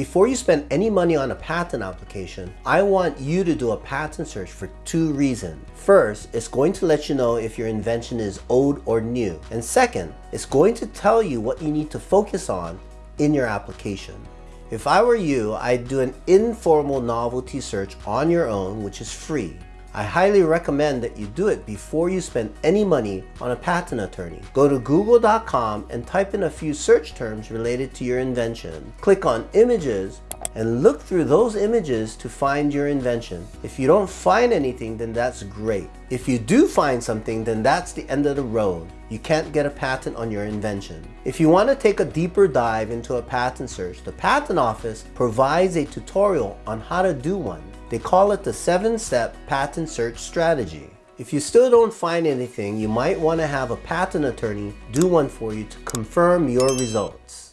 Before you spend any money on a patent application, I want you to do a patent search for two reasons. First, it's going to let you know if your invention is old or new. And second, it's going to tell you what you need to focus on in your application. If I were you, I'd do an informal novelty search on your own, which is free. I highly recommend that you do it before you spend any money on a patent attorney. Go to google.com and type in a few search terms related to your invention. Click on images and look through those images to find your invention. If you don't find anything, then that's great. If you do find something, then that's the end of the road. You can't get a patent on your invention. If you want to take a deeper dive into a patent search, the Patent Office provides a tutorial on how to do one. They call it the seven-step patent search strategy. If you still don't find anything, you might want to have a patent attorney do one for you to confirm your results.